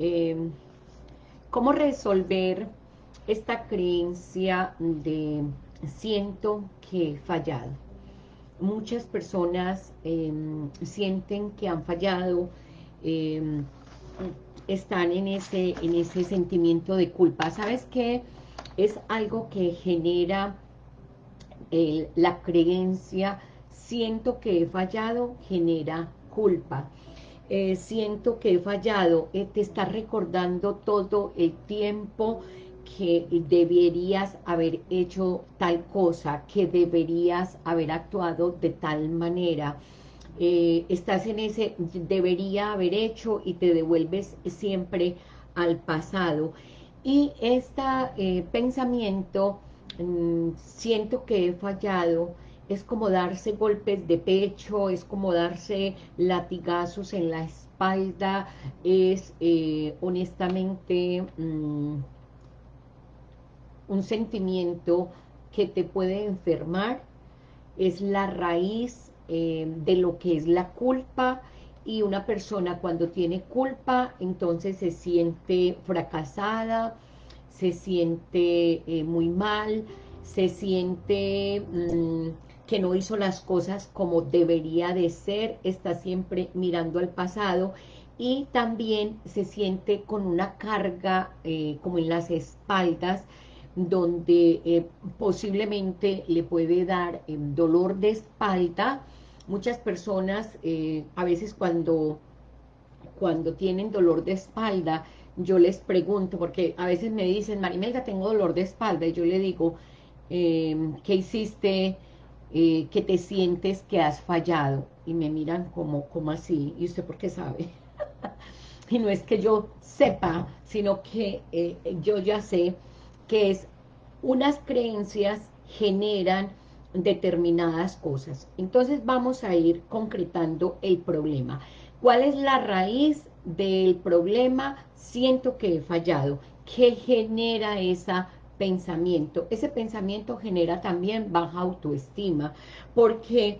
eh, ¿cómo resolver esta creencia de siento que he fallado? Muchas personas em, sienten que han fallado, em, están en ese, en ese sentimiento de culpa. ¿Sabes qué? Es algo que genera la creencia, siento que he fallado, genera culpa. Eh, siento que he fallado, eh, te está recordando todo el tiempo que deberías haber hecho tal cosa, que deberías haber actuado de tal manera. Eh, estás en ese debería haber hecho y te devuelves siempre al pasado. Y este pensamiento, mm, siento que he fallado, es como darse golpes de pecho, es como darse latigazos en la espalda, es eh, honestamente mm, un sentimiento que te puede enfermar, es la raíz eh, de lo que es la culpa, y una persona cuando tiene culpa, entonces se siente fracasada, se siente eh, muy mal, se siente... Mm, que no hizo las cosas como debería de ser, está siempre mirando al pasado y también se siente con una carga eh, como en las espaldas, donde eh, posiblemente le puede dar eh, dolor de espalda. Muchas personas, a veces cuando, cuando tienen dolor de espalda, yo les pregunto, porque a veces me dicen, Marimelda, tengo dolor de espalda, y yo le digo, ¿qué hiciste eh, que te sientes que has fallado y me miran como, como así, y usted por qué sabe. y no es que yo sepa, sino que eh, yo ya sé que es unas creencias generan determinadas cosas. Entonces vamos a ir concretando el problema. ¿Cuál es la raíz del problema? Siento que he fallado. ¿Qué genera esa pensamiento. Ese pensamiento genera también baja autoestima, porque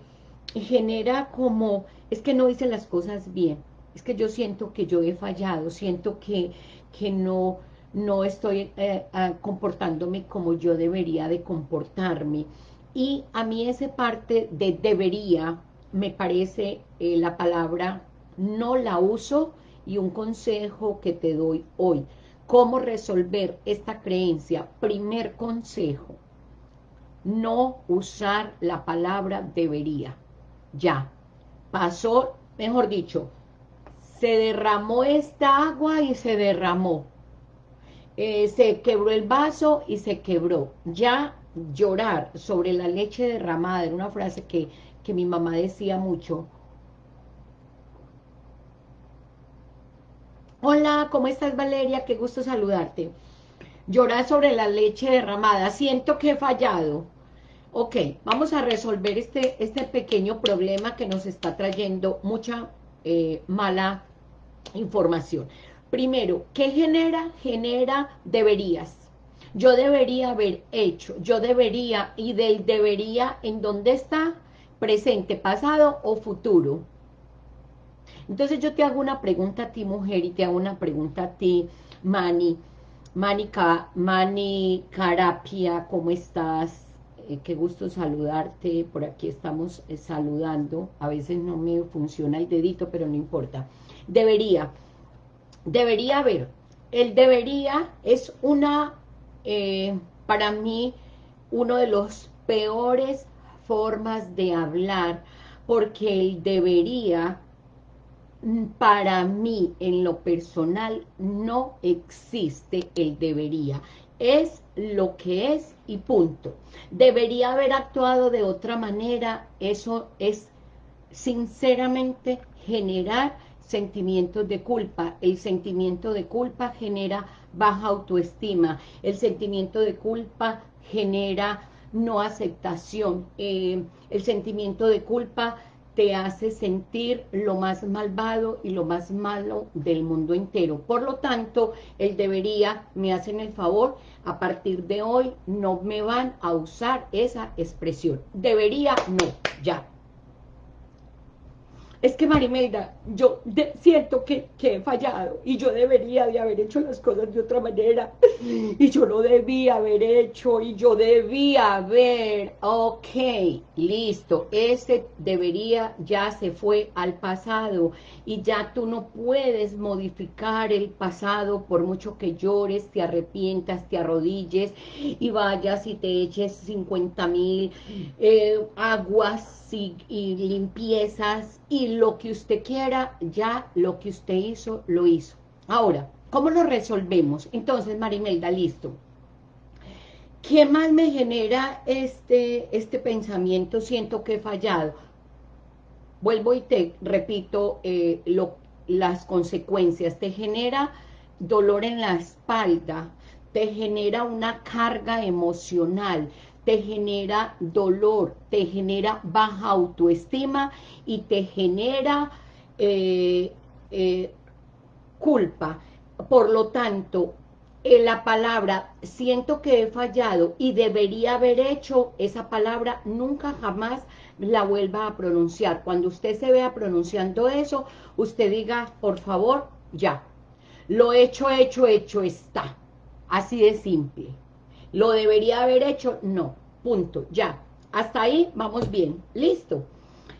genera como, es que no hice las cosas bien, es que yo siento que yo he fallado, siento que, que no, no estoy eh, ah, comportándome como yo debería de comportarme. Y a mí esa parte de debería, me parece eh, la palabra, no la uso, y un consejo que te doy hoy. ¿Cómo resolver esta creencia? Primer consejo, no usar la palabra debería. Ya, pasó, mejor dicho, se derramó esta agua y se derramó. Eh, se quebró el vaso y se quebró. Ya llorar sobre la leche derramada era una frase que, que mi mamá decía mucho, Hola, ¿cómo estás Valeria? Qué gusto saludarte. Llorar sobre la leche derramada. Siento que he fallado. Ok, vamos a resolver este, este pequeño problema que nos está trayendo mucha eh, mala información. Primero, ¿qué genera? Genera deberías. Yo debería haber hecho, yo debería, y del debería, ¿en dónde está? Presente, pasado o futuro. Entonces yo te hago una pregunta a ti, mujer, y te hago una pregunta a ti, Mani. Mani Carapia, ¿cómo estás? Eh, qué gusto saludarte, por aquí estamos eh, saludando, a veces no me funciona el dedito, pero no importa. Debería, debería haber, el debería es una, eh, para mí, uno de los peores formas de hablar, porque el debería para mí, en lo personal, no existe el debería. Es lo que es y punto. Debería haber actuado de otra manera, eso es sinceramente generar sentimientos de culpa. El sentimiento de culpa genera baja autoestima. El sentimiento de culpa genera no aceptación. Eh, el sentimiento de culpa te hace sentir lo más malvado y lo más malo del mundo entero. Por lo tanto, él debería, me hacen el favor, a partir de hoy no me van a usar esa expresión. Debería, no, ya. Es que Marimelda, yo siento que, he fallado y yo debería de haber hecho las cosas de otra manera. Y yo lo debía haber hecho y yo debía haber, ok, listo, ese debería ya se fue al pasado y ya tú no puedes modificar el pasado por mucho que llores, te arrepientas, te arrodilles y vayas y te eches 50 mil eh, aguas y, limpiezas y lo que usted quiera, ya lo que usted hizo, lo hizo. Ahora, ¿cómo lo resolvemos? Entonces, Marimelda, listo. ¿Qué más me genera este, este pensamiento? Siento que he fallado. Vuelvo y te repito eh, lo, las consecuencias. Te genera dolor en la espalda, te genera una carga emocional, te genera dolor, te genera baja autoestima y te genera eh, eh, culpa. Por lo tanto, la palabra siento que he fallado y debería haber hecho esa palabra, nunca jamás la vuelva a pronunciar. Cuando usted se vea pronunciando eso, usted diga, por favor, ya. Lo hecho, hecho, hecho está. Así de simple. ¿Lo debería haber hecho? No. Punto. Ya. Hasta ahí vamos bien. Listo.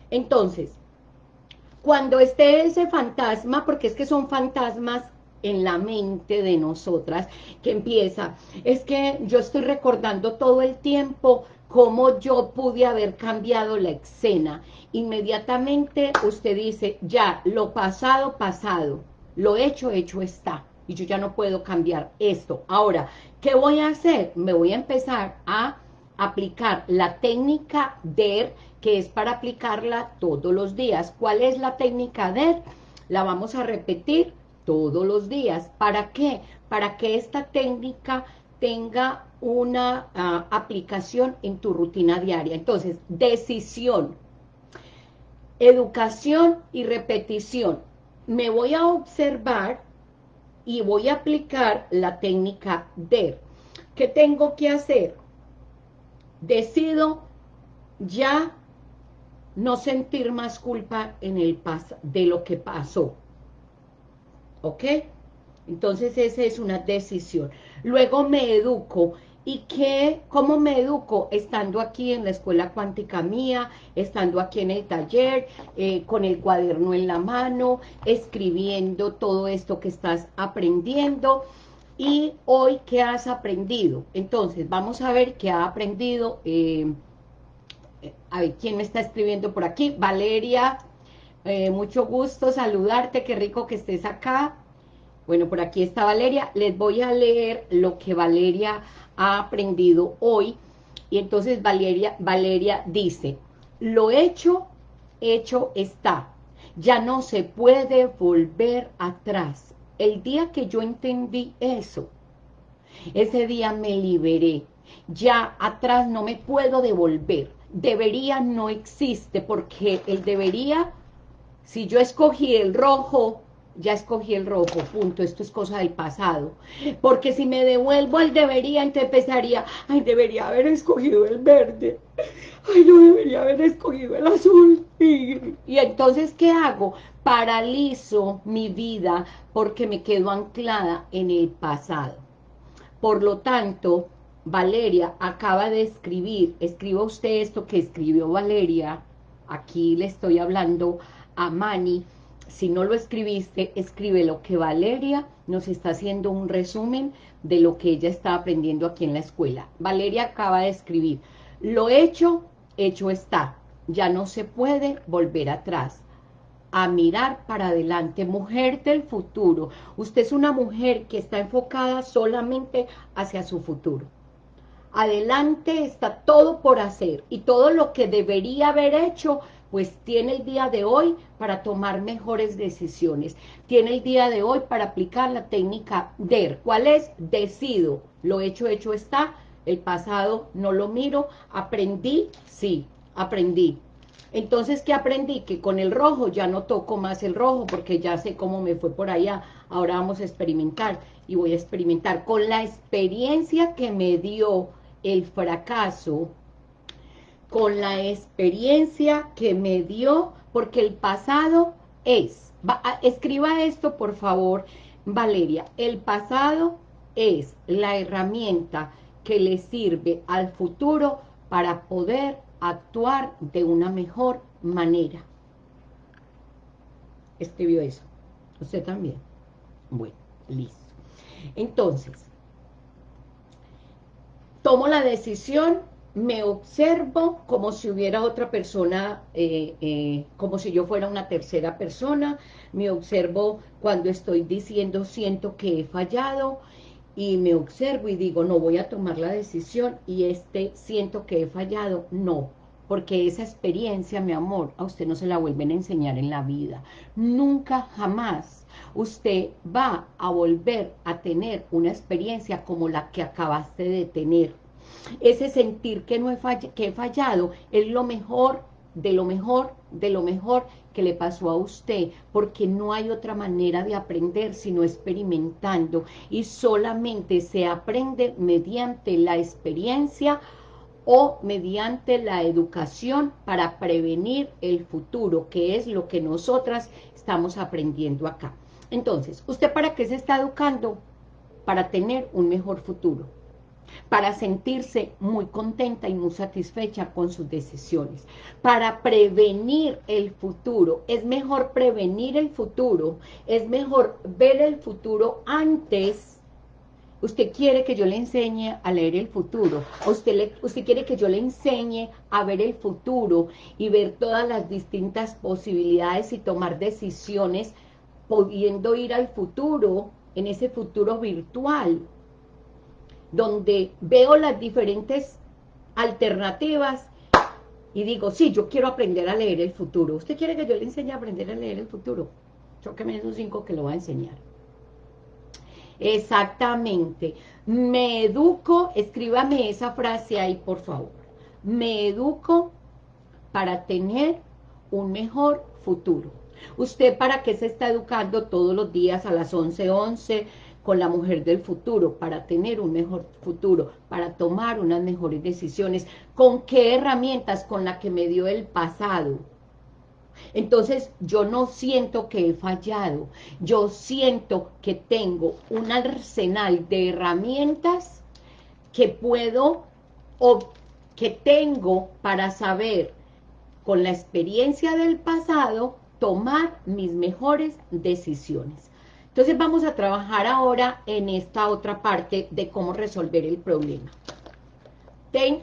Entonces, cuando esté ese fantasma, porque es que son fantasmas en la mente de nosotras, que empieza, es que yo estoy recordando todo el tiempo cómo yo pude haber cambiado la escena. Inmediatamente usted dice, ya, lo pasado, pasado, lo hecho, hecho está y yo ya no puedo cambiar esto. Ahora, ¿qué voy a hacer? Me voy a empezar a aplicar la técnica DER, que es para aplicarla todos los días. ¿Cuál es la técnica DER? La vamos a repetir todos los días. ¿Para qué? Para que esta técnica tenga una ah, aplicación en tu rutina diaria. Entonces, decisión, educación y repetición. Me voy a observar y voy a aplicar la técnica DER. ¿Qué tengo que hacer? Decido ya no sentir más culpa en el de lo que pasó. ¿Ok? Entonces esa es una decisión. Luego me educo ¿Y qué, cómo me educo? Estando aquí en la escuela cuántica mía, estando aquí en el taller, eh, con el cuaderno en la mano, escribiendo todo esto que estás aprendiendo. Y hoy, ¿qué has aprendido? Entonces, vamos a ver qué ha aprendido. Eh, a ver, ¿quién me está escribiendo por aquí? Valeria, eh, mucho gusto saludarte, qué rico que estés acá. Bueno, por aquí está Valeria. Les voy a leer lo que Valeria ha aprendido hoy. Y entonces Valeria, Valeria dice, lo hecho, hecho está. Ya no se puede volver atrás. El día que yo entendí eso, ese día me liberé. Ya atrás no me puedo devolver. Debería no existe porque el debería, si yo escogí el rojo, ya escogí el rojo, punto, esto es cosa del pasado. Porque si me devuelvo al debería, entonces empezaría, ay, debería haber escogido el verde, ay, no debería haber escogido el azul. Y, y entonces, ¿qué hago? Paralizo mi vida porque me quedo anclada en el pasado. Por lo tanto, Valeria acaba de escribir, escriba usted esto que escribió Valeria, aquí le estoy hablando a Mani, si no lo escribiste, escribe lo que Valeria nos está haciendo un resumen de lo que ella está aprendiendo aquí en la escuela. Valeria acaba de escribir, lo hecho, hecho está, ya no se puede volver atrás. A mirar para adelante, mujer del futuro. Usted es una mujer que está enfocada solamente hacia su futuro. Adelante está todo por hacer y todo lo que debería haber hecho pues tiene el día de hoy para tomar mejores decisiones. Tiene el día de hoy para aplicar la técnica DER. ¿Cuál es? Decido. Lo hecho, hecho está. El pasado no lo miro. ¿Aprendí? Sí, aprendí. Entonces, ¿qué aprendí? Que con el rojo ya no toco más el rojo porque ya sé cómo me fue por allá. Ahora vamos a experimentar y voy a experimentar. Con la experiencia que me dio el fracaso, con la experiencia que me dio, porque el pasado es, escriba esto por favor, Valeria, el pasado es la herramienta que le sirve al futuro para poder actuar de una mejor manera. Escribió eso. Usted también. Bueno, listo. Entonces, tomo la decisión, me observo como si hubiera otra persona, eh, eh, como si yo fuera una tercera persona, me observo cuando estoy diciendo siento que he fallado, y me observo y digo, no voy a tomar la decisión y este siento que he fallado, no, porque esa experiencia, mi amor, a usted no se la vuelven a enseñar en la vida. Nunca, jamás, usted va a volver a tener una experiencia como la que acabaste de tener. Ese sentir que, no he, que he fallado es lo mejor, de lo mejor, de lo mejor que le pasó a usted, porque no hay otra manera de aprender sino experimentando, y solamente se aprende mediante la experiencia o mediante la educación para prevenir el futuro, que es lo que nosotras estamos aprendiendo acá. Entonces, ¿usted para qué se está educando? Para tener un mejor futuro para sentirse muy contenta y muy satisfecha con sus decisiones, para prevenir el futuro. Es mejor prevenir el futuro, es mejor ver el futuro antes. Usted quiere que yo le enseñe a leer el futuro, usted, quiere que yo le enseñe a ver el futuro y ver todas las distintas posibilidades y tomar decisiones pudiendo ir al futuro, en ese futuro virtual, donde veo las diferentes alternativas y digo, sí, yo quiero aprender a leer el futuro. ¿Usted quiere que yo le enseñe a aprender a leer el futuro? Chóqueme esos cinco que lo va a enseñar. Exactamente. Me educo, escríbame esa frase ahí, por favor. Me educo para tener un mejor futuro. ¿Usted para qué se está educando todos los días a las 11:11, 11, con la mujer del futuro, para tener un mejor futuro, para tomar unas mejores decisiones. ¿Con qué herramientas? Con la que me dio el pasado. Entonces, yo no siento que he fallado, yo siento que tengo un arsenal de herramientas que puedo o que tengo para saber con la experiencia del pasado tomar mis mejores decisiones. Entonces vamos a trabajar ahora en esta otra parte de cómo resolver el problema.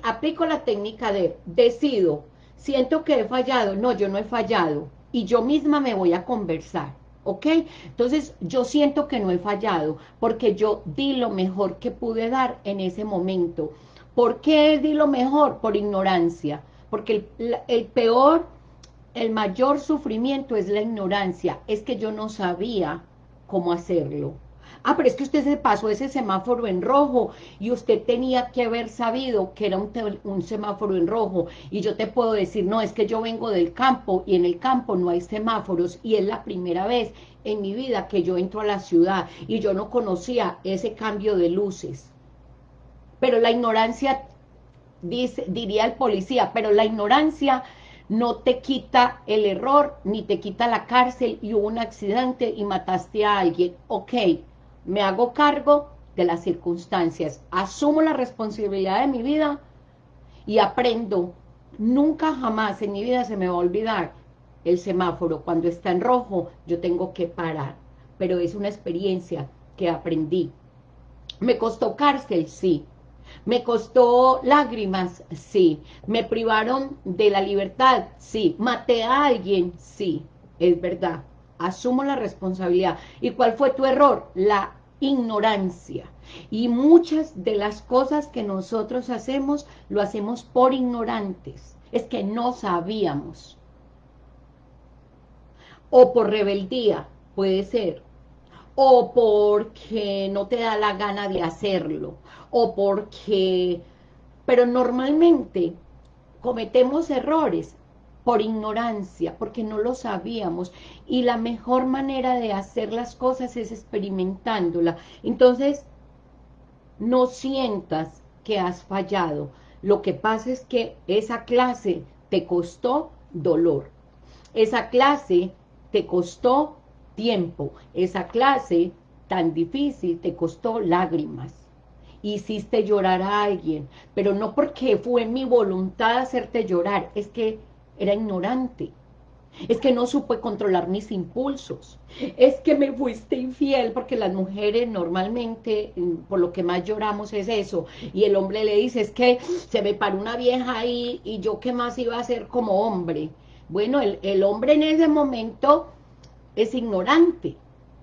Aplico la técnica de decido, siento que he fallado, no, yo no he fallado, y yo misma me voy a conversar, ¿ok? Entonces yo siento que no he fallado, porque yo di lo mejor que pude dar en ese momento. ¿Por qué di lo mejor? Por ignorancia, porque el peor, el mayor sufrimiento es la ignorancia, es que yo no sabía cómo hacerlo. Ah, pero es que usted se pasó ese semáforo en rojo y usted tenía que haber sabido que era un, semáforo en rojo. Y yo te puedo decir, no, es que yo vengo del campo y en el campo no hay semáforos y es la primera vez en mi vida que yo entro a la ciudad y yo no conocía ese cambio de luces. Pero la ignorancia, dice, diría el policía, pero la ignorancia no te quita el error, ni te quita la cárcel y hubo un accidente y mataste a alguien. Ok, me hago cargo de las circunstancias, asumo la responsabilidad de mi vida y aprendo. Nunca jamás en mi vida se me va a olvidar el semáforo. Cuando está en rojo, yo tengo que parar. Pero es una experiencia que aprendí. ¿Me costó cárcel? Sí. ¿Me costó lágrimas? Sí. ¿Me privaron de la libertad? Sí. ¿Maté a alguien? Sí. Es verdad. Asumo la responsabilidad. ¿Y cuál fue tu error? La ignorancia. Y muchas de las cosas que nosotros hacemos, lo hacemos por ignorantes. Es que no sabíamos. O por rebeldía, puede ser o porque no te da la gana de hacerlo, o porque... Pero normalmente cometemos errores por ignorancia, porque no lo sabíamos, y la mejor manera de hacer las cosas es experimentándola. Entonces, no sientas que has fallado, Lo que pasa es que esa clase te costó dolor. Esa clase te costó tiempo. Esa clase tan difícil te costó lágrimas. Hiciste llorar a alguien, pero no porque fue mi voluntad hacerte llorar, es que era ignorante. Es que no supe controlar mis impulsos. Es que me fuiste infiel, porque las mujeres normalmente, mm, por lo que más lloramos es eso. Y el hombre le dice, es que se me paró una vieja ahí y yo qué más iba a hacer como hombre. Bueno, el, el hombre en ese momento es ignorante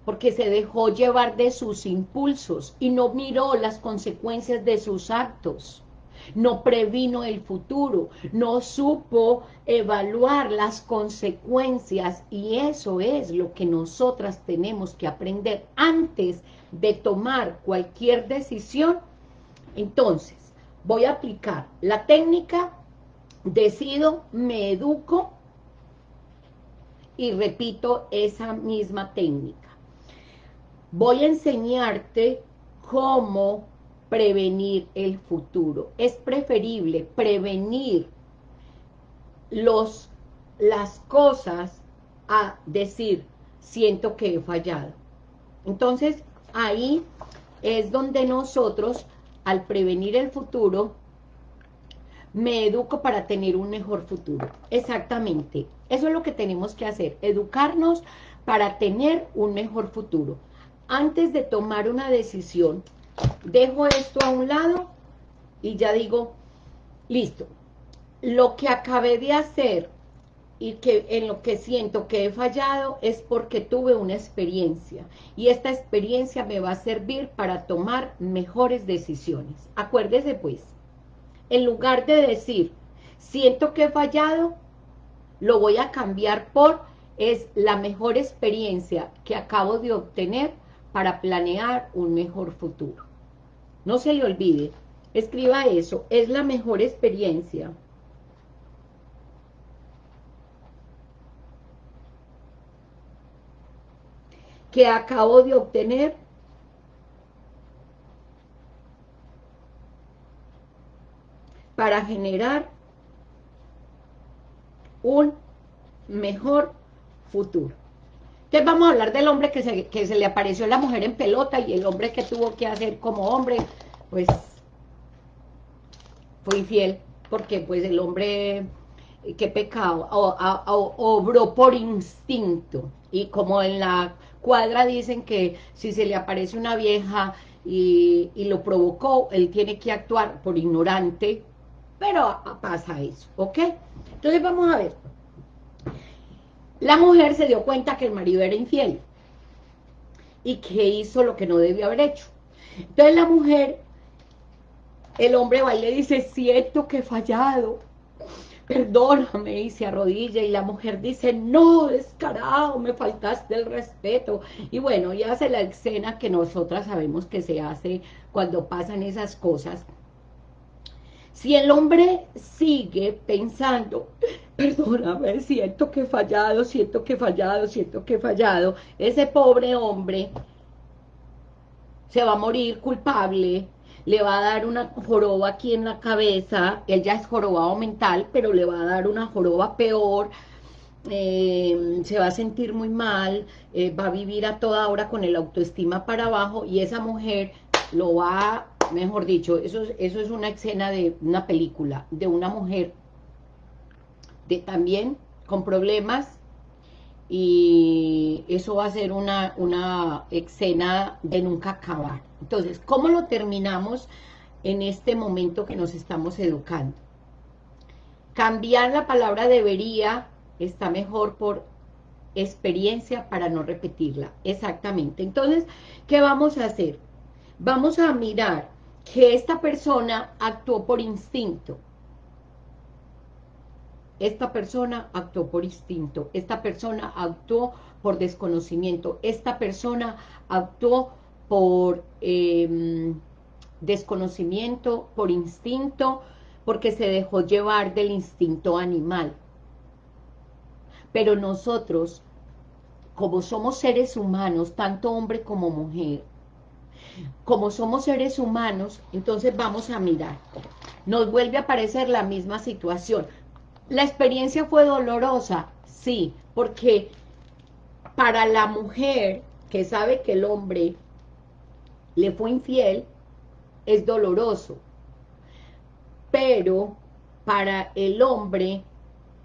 porque se dejó llevar de sus impulsos y no miró las consecuencias de sus actos, no previno el futuro, no supo evaluar las consecuencias y eso es lo que nosotras tenemos que aprender antes de tomar cualquier decisión. Entonces, voy a aplicar la técnica, decido, me educo y repito esa misma técnica voy a enseñarte cómo prevenir el futuro. Es preferible prevenir los, las cosas a decir, siento que he fallado. Entonces, ahí es donde nosotros, al prevenir el futuro, me educo para tener un mejor futuro. Exactamente. Eso es lo que tenemos que hacer, educarnos para tener un mejor futuro antes de tomar una decisión, dejo esto a un lado y ya digo, listo, lo que acabé de hacer y que en lo que siento que he fallado es porque tuve una experiencia y esta experiencia me va a servir para tomar mejores decisiones. Acuérdese pues, en lugar de decir, siento que he fallado, lo voy a cambiar por, es la mejor experiencia que acabo de obtener para planear un mejor futuro. No se le olvide, escriba eso, es la mejor experiencia. que acabo de obtener para generar un mejor futuro. Entonces vamos a hablar del hombre que se, que se le apareció la mujer en pelota y el hombre que tuvo que hacer como hombre, pues fue infiel, porque pues el hombre, qué pecado, obró por instinto, y como en la cuadra dicen que si se le aparece una vieja y, y lo provocó, él tiene que actuar por ignorante, pero pasa eso, ¿ok? Entonces vamos a ver, la mujer se dio cuenta que el marido era infiel y que hizo lo que no debió haber hecho. Entonces la mujer, el hombre va y le dice, siento que he fallado, perdóname, y se arrodilla, y la mujer dice, no, descarado, me faltaste el respeto, y bueno, y hace la escena que nosotras sabemos que se hace cuando pasan esas cosas, si el hombre sigue pensando, perdóname, siento que he fallado, siento que he fallado, siento que he fallado, ese pobre hombre se va a morir culpable, le va a dar una joroba aquí en la cabeza, él ya es jorobado mental, pero le va a dar una joroba peor, eh, se va a sentir muy mal, eh, va a vivir a toda hora con el autoestima para abajo y esa mujer lo va mejor dicho, eso, eso es una escena de una película, de una mujer de, también con problemas y eso va a ser una, una escena de nunca acabar. Entonces, ¿cómo lo terminamos en este momento que nos estamos educando? Cambiar la palabra debería está mejor por experiencia para no repetirla. Exactamente. Entonces, ¿qué vamos a hacer? Vamos a mirar que esta persona actuó por instinto. Esta persona actuó por instinto. Esta persona actuó por desconocimiento. Esta persona actuó por em, desconocimiento, por instinto, porque se dejó llevar del instinto animal. Pero nosotros, como somos seres humanos, tanto hombre como mujer, Como somos seres humanos, entonces vamos a mirar. Nos vuelve a aparecer la misma situación. ¿La experiencia fue dolorosa? Sí, porque para la mujer que sabe que el hombre le fue infiel, es doloroso. Pero para el hombre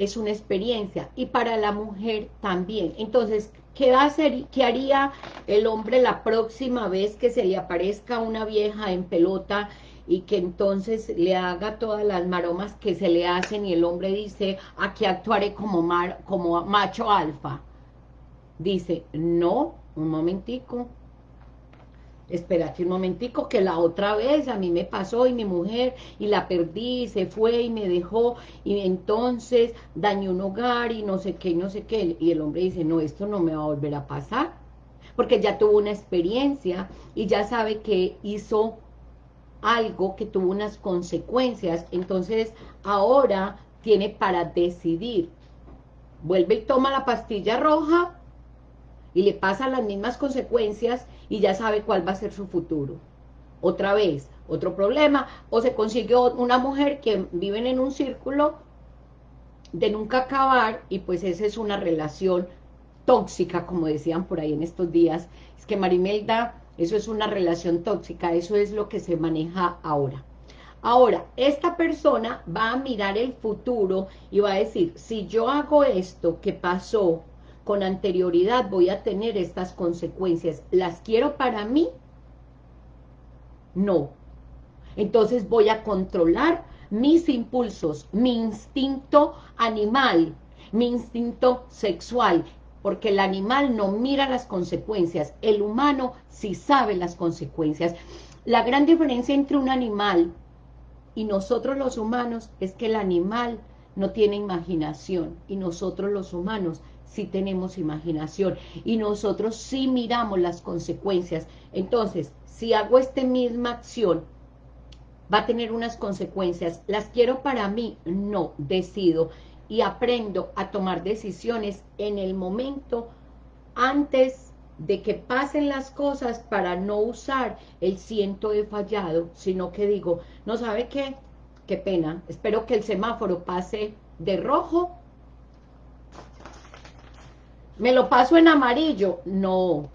es una experiencia y para la mujer también. Entonces, ¿qué, va a hacer, ¿qué haría el hombre la próxima vez que se le aparezca una vieja en pelota y que entonces le haga todas las maromas que se le hacen y el hombre dice, aquí actuaré como, mar, como macho alfa? Dice, no, un momentico, espérate un momentico, que la otra vez a mí me pasó y mi mujer, y la perdí, y se fue y me dejó, y entonces dañó un hogar y no sé qué, no sé qué, y el hombre dice, no, esto no me va a volver a pasar, porque ya tuvo una experiencia y ya sabe que hizo algo que tuvo unas consecuencias, entonces ahora tiene para decidir, vuelve y toma la pastilla roja y le pasa las mismas consecuencias y ya sabe cuál va a ser su futuro. Otra vez, otro problema, o se consiguió una mujer que viven en un círculo de nunca acabar y pues esa es una relación tóxica, como decían por ahí en estos días. Es que Marimelda, eso es una relación tóxica, eso es lo que se maneja ahora. Ahora, esta persona va a mirar el futuro y va a decir, si yo hago esto que pasó con anterioridad voy a tener estas consecuencias. ¿Las quiero para mí? No. Entonces voy a controlar mis impulsos, mi instinto animal, mi instinto sexual, porque el animal no mira las consecuencias, el humano sí sabe las consecuencias. La gran diferencia entre un animal y nosotros los humanos es que el animal no tiene imaginación y nosotros los humanos si tenemos imaginación y nosotros sí miramos las consecuencias. Entonces, si hago esta misma acción, va a tener unas consecuencias. ¿Las quiero para mí? No, decido y aprendo a tomar decisiones en el momento antes de que pasen las cosas para no usar el siento he fallado, sino que digo, no sabe qué, qué pena, espero que el semáforo pase de rojo ¿Me lo paso en amarillo? No,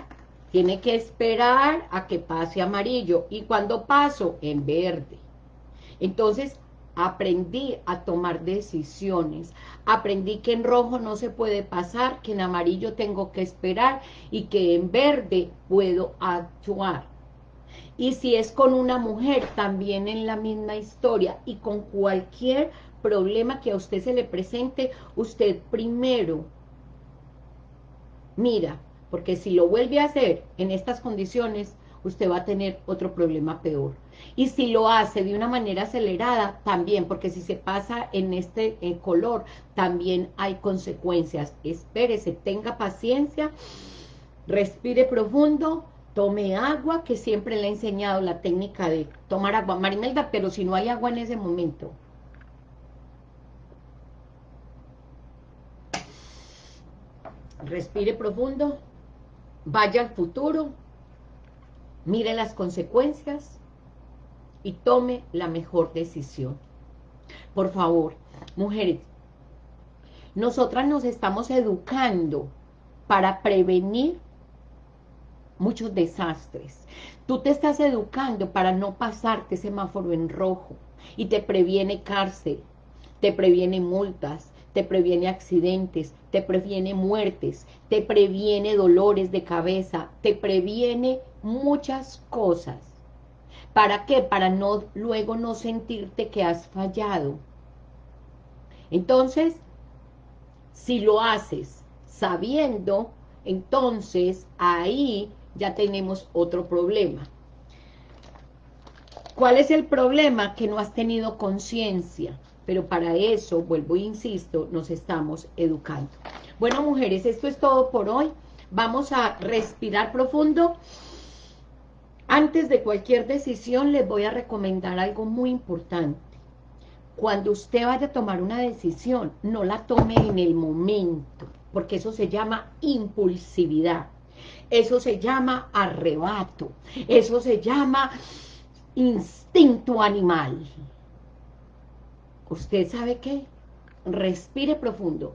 tiene que esperar a que pase amarillo. Y cuando paso, en verde. Entonces, aprendí a tomar decisiones. Aprendí que en rojo no se puede pasar, que en amarillo tengo que esperar y que en verde puedo actuar. Y si es con una mujer, también en la misma historia y con cualquier problema que a usted se le presente, usted primero mira, porque si lo vuelve a hacer en estas condiciones, usted va a tener otro problema peor. Y si lo hace de una manera acelerada, también, porque si se pasa en este eh, color, también hay consecuencias. Espérese, tenga paciencia, respire profundo, tome agua, que siempre le he enseñado la técnica de tomar agua. Marimelda, pero si no hay agua en ese momento, respire profundo, vaya al futuro, mire las consecuencias y tome la mejor decisión. Por favor, mujeres, nosotras nos estamos educando para prevenir muchos desastres. Tú te estás educando para no pasarte semáforo en rojo y te previene cárcel, te previene multas, te previene accidentes, te previene muertes, te previene dolores de cabeza, te previene muchas cosas. ¿Para qué? Para no luego no sentirte que has fallado. Entonces, si lo haces sabiendo, entonces ahí ya tenemos otro problema. ¿Cuál es el problema? Que no has tenido conciencia pero para eso, vuelvo e insisto, nos estamos educando. Bueno, mujeres, esto es todo por hoy. Vamos a respirar profundo. Antes de cualquier decisión, les voy a recomendar algo muy importante. Cuando usted vaya a tomar una decisión, no la tome en el momento, porque eso se llama impulsividad. Eso se llama arrebato. Eso se llama instinto animal. ¿Usted sabe qué? Respire profundo.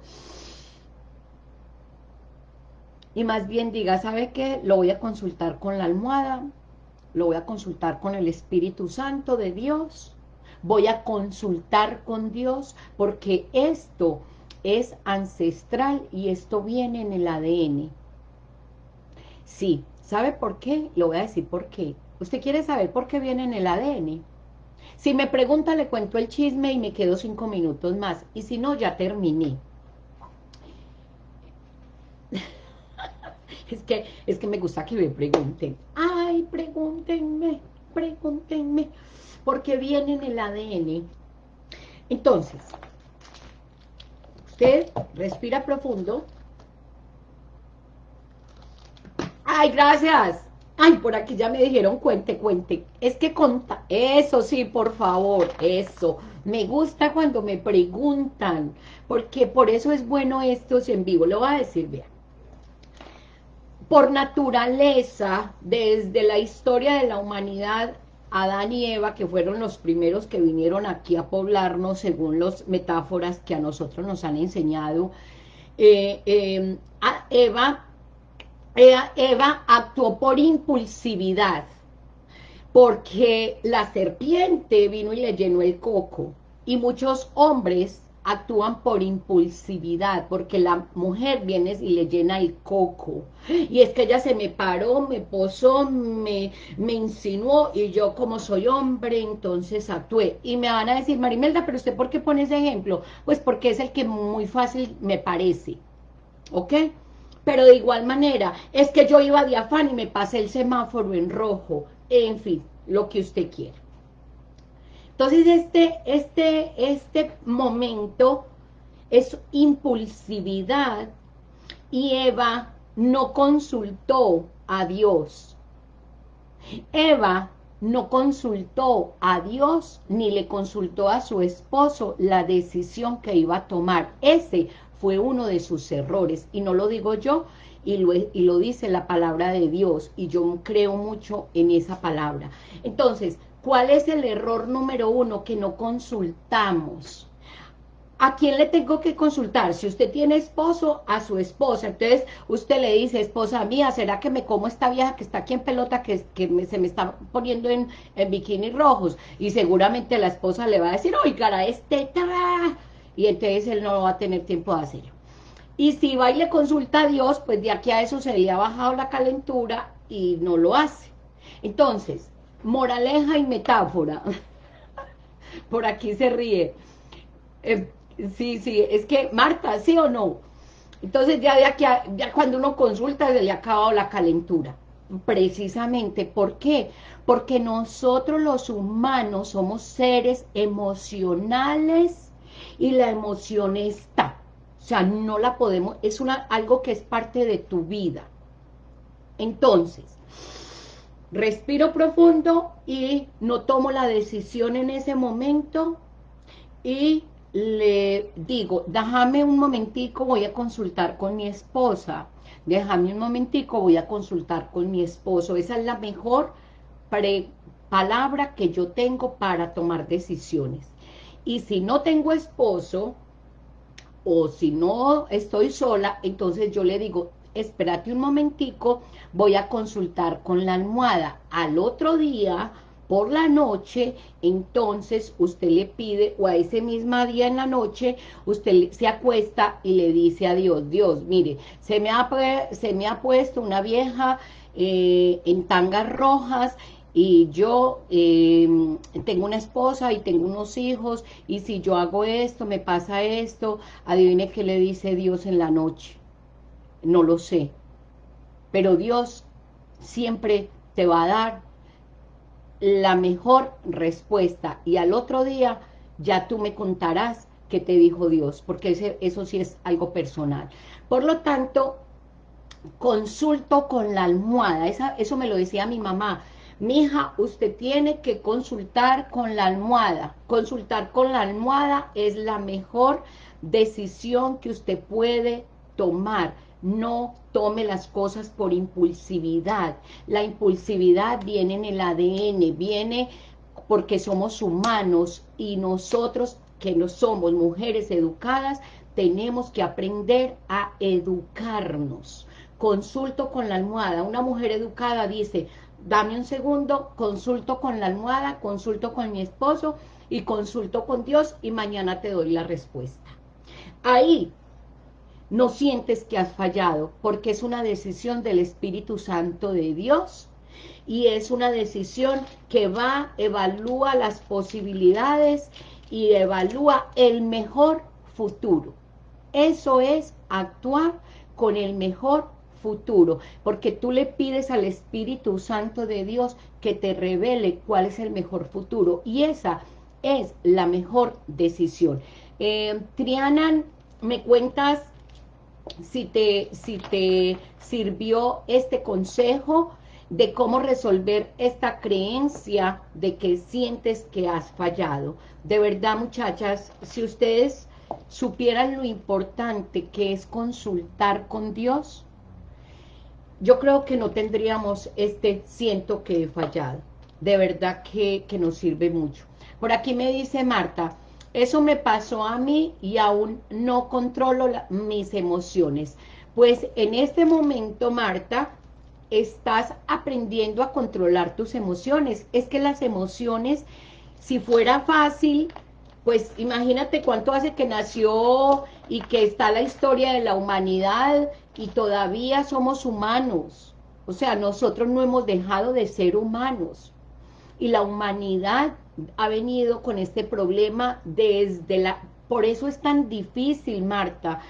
Y más bien diga, ¿sabe qué? Lo voy a consultar con la almohada, lo voy a consultar con el Espíritu Santo de Dios, voy a consultar con Dios, porque esto es ancestral y esto viene en el ADN. Sí, ¿sabe por qué? Lo voy a decir por qué. ¿Usted quiere saber por qué viene en el ADN? Si me pregunta, le cuento el chisme y me quedo cinco minutos más. Y si no, ya terminé. es, que, es que me gusta que me pregunten. Ay, pregúntenme, pregúntenme. Porque viene en el ADN. Entonces, usted respira profundo. Ay, gracias. Ay, por aquí ya me dijeron cuente, cuente. Es que conta, eso sí, por favor, eso. Me gusta cuando me preguntan, porque por eso es bueno estos en vivo. Lo voy a decir, vean. Por naturaleza, desde la historia de la humanidad, Adán y Eva, que fueron los primeros que vinieron aquí a poblarnos, según las metáforas que a nosotros nos han enseñado, eh, eh, Eva Eva actuó por impulsividad, porque la serpiente vino y le llenó el coco, y muchos hombres actúan por impulsividad, porque la mujer viene y le llena el coco, y es que ella se me paró, me posó, me, me insinuó, y yo como soy hombre, entonces actué, y me van a decir, Marimelda, pero usted ¿por qué pone ese ejemplo? Pues porque es el que muy fácil me parece, ¿ok?, pero de igual manera, es que yo iba de afán y me pasé el semáforo en rojo, en fin, lo que usted quiera. Entonces este, este, este momento es impulsividad y Eva no consultó a Dios. Eva no consultó a Dios ni le consultó a su esposo la decisión que iba a tomar. Ese fue uno de sus errores, y no lo digo yo, y lo, y lo dice la palabra de Dios, y yo creo mucho en esa palabra. Entonces, ¿cuál es el error número uno? Que no consultamos. ¿A quién le tengo que consultar? Si usted tiene esposo, a su esposa. Entonces, usted le dice, esposa mía, ¿será que me como esta vieja que está aquí en pelota, que, que se me está poniendo en, en bikinis rojos? Y seguramente la esposa le va a decir, oiga, este y entonces él no va a tener tiempo de hacerlo. Y si va y le consulta a Dios, pues de aquí a eso se le ha bajado la calentura y no lo hace. Entonces, moraleja y metáfora. Por aquí se ríe. Eh, sí, sí, es que, Marta, ¿sí o no? Entonces ya de aquí a, ya cuando uno consulta se le ha acabado la calentura. Precisamente, ¿por qué? Porque nosotros los humanos somos seres emocionales y la emoción está. O sea, no la podemos, es una algo que es parte de tu vida. Entonces, respiro profundo y no tomo la decisión en ese momento y le digo, déjame un momentico, voy a consultar con mi esposa, déjame un momentico, voy a consultar con mi esposo, esa es la mejor palabra que yo tengo para tomar decisiones. Y si no tengo esposo, o si no estoy sola, entonces yo le digo, espérate un momentico, voy a consultar con la almohada. Al otro día, por la noche, entonces usted le pide, o a ese mismo día en la noche, usted se acuesta y le dice a Dios, Dios, mire, se me ha, se me ha puesto una vieja eh, en tangas rojas y yo em, tengo una esposa y tengo unos hijos, y si yo hago esto, me pasa esto, adivine qué le dice Dios en la noche. No lo sé. Pero Dios siempre te va a dar la mejor respuesta, y al otro día ya tú me contarás qué te dijo Dios, porque eso sí es algo personal. Por lo tanto, consulto con la almohada, eso me lo decía mi mamá, Mija, usted tiene que consultar con la almohada. Consultar con la almohada es la mejor decisión que usted puede tomar. no tome las cosas por impulsividad. La impulsividad viene en el ADN, viene porque somos humanos y nosotros que no somos mujeres educadas, tenemos que aprender a educarnos. Consulto con la almohada. Una mujer educada dice, dame un segundo, consulto con la almohada, consulto con mi esposo y consulto con Dios y mañana te doy la respuesta. Ahí no sientes que has fallado, porque es una decisión del Espíritu Santo de Dios y es una decisión que va, evalúa las posibilidades y evalúa el mejor futuro. Eso es actuar con el mejor futuro, porque tú le pides al Espíritu Santo de Dios que te revele cuál es el mejor futuro, y esa es la mejor decisión. Eh, Triana, me cuentas si te, si te sirvió este consejo de cómo resolver esta creencia de que sientes que has fallado. De verdad, muchachas, si ustedes supieran lo importante que es consultar con Dios, yo creo que no tendríamos este siento que he fallado. De verdad que, que nos sirve mucho. Por aquí me dice Marta, eso me pasó a mí y aún no controlo mis emociones. Pues en este momento, Marta, estás aprendiendo a controlar tus emociones. Es que las emociones, si fuera fácil, pues imagínate cuánto hace que nació y que está la historia de la humanidad y todavía somos humanos. O sea, nosotros no hemos dejado de ser humanos. Y la humanidad ha venido con este problema desde la... Por eso es tan difícil, Marta,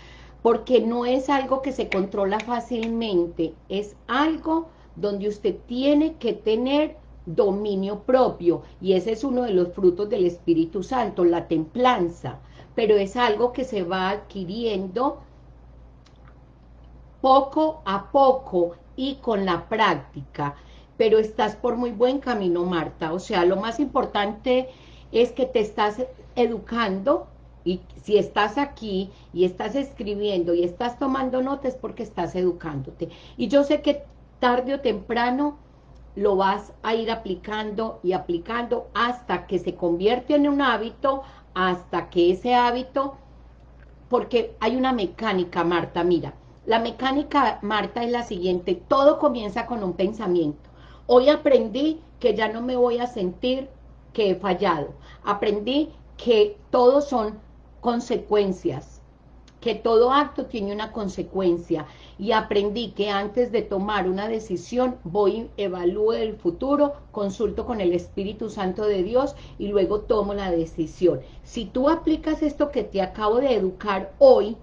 porque no es algo que se controla fácilmente, es algo donde usted tiene que tener dominio propio, y ese es uno de los frutos del Espíritu Santo, la templanza, pero es algo que se va adquiriendo poco a poco y con la práctica, pero estás por muy buen camino, Marta. O sea, lo más importante es que te estás educando y si estás aquí y estás escribiendo y estás tomando notas porque estás educándote. Y yo sé que tarde o temprano lo vas a ir aplicando y aplicando hasta que se convierte en un hábito, hasta que ese hábito, porque hay una mecánica, Marta, mira, la mecánica, Marta, es la siguiente, todo comienza con un pensamiento. Hoy aprendí que ya no me voy a sentir que he fallado. Aprendí que todos son consecuencias, que todo acto tiene una consecuencia. Y aprendí que antes de tomar una decisión, voy, evalúo el futuro, consulto con el Espíritu Santo de Dios y luego tomo la decisión. Si tú aplicas esto que te acabo de educar hoy,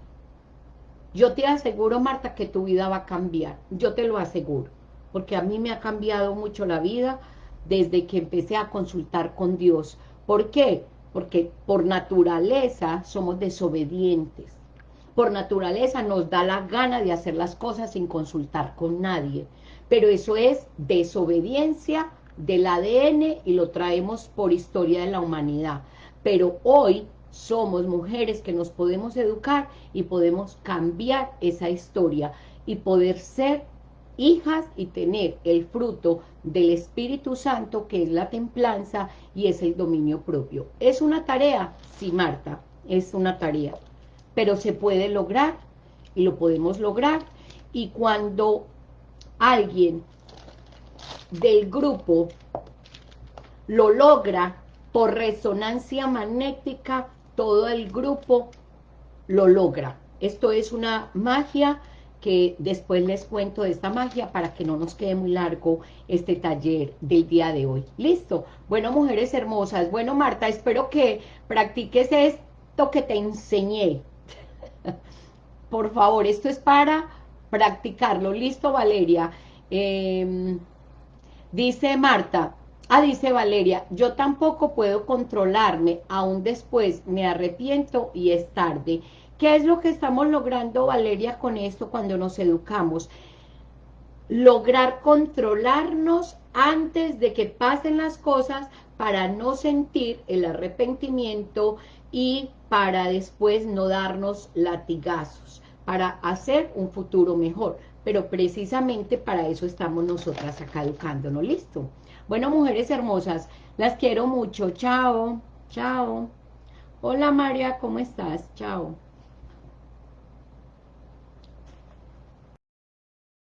yo te aseguro, Marta, que tu vida va a cambiar. Yo te lo aseguro porque a mí me ha cambiado mucho la vida desde que empecé a consultar con Dios. ¿Por qué? Porque por naturaleza somos desobedientes. Por naturaleza nos da la gana de hacer las cosas sin consultar con nadie. Pero eso es desobediencia del ADN y lo traemos por historia de la humanidad. Pero hoy somos mujeres que nos podemos educar y podemos cambiar esa historia y poder ser hijas y tener el fruto del Espíritu Santo, que es la templanza y es el dominio propio. ¿Es una tarea? Sí, Marta, es una tarea, pero se puede lograr y lo podemos lograr. Y cuando alguien del grupo lo logra por resonancia magnética, todo el grupo lo logra. Esto es una magia que después les cuento de esta magia para que no nos quede muy largo este taller del día de hoy. ¿Listo? Bueno, mujeres hermosas. Bueno, Marta, espero que practiques esto que te enseñé. Por favor, esto es para practicarlo. ¿Listo, Valeria? Em, dice Marta, ah, dice Valeria, yo tampoco puedo controlarme, aún después me arrepiento y es tarde. ¿Qué es lo que estamos logrando, Valeria, con esto cuando nos educamos? Lograr controlarnos antes de que pasen las cosas para no sentir el arrepentimiento y para después no darnos latigazos. para hacer un futuro mejor. Pero precisamente para eso estamos nosotras acá educándonos, ¿listo? Bueno, mujeres hermosas, las quiero mucho. Chao, chao. Hola María, ¿cómo estás? Chao.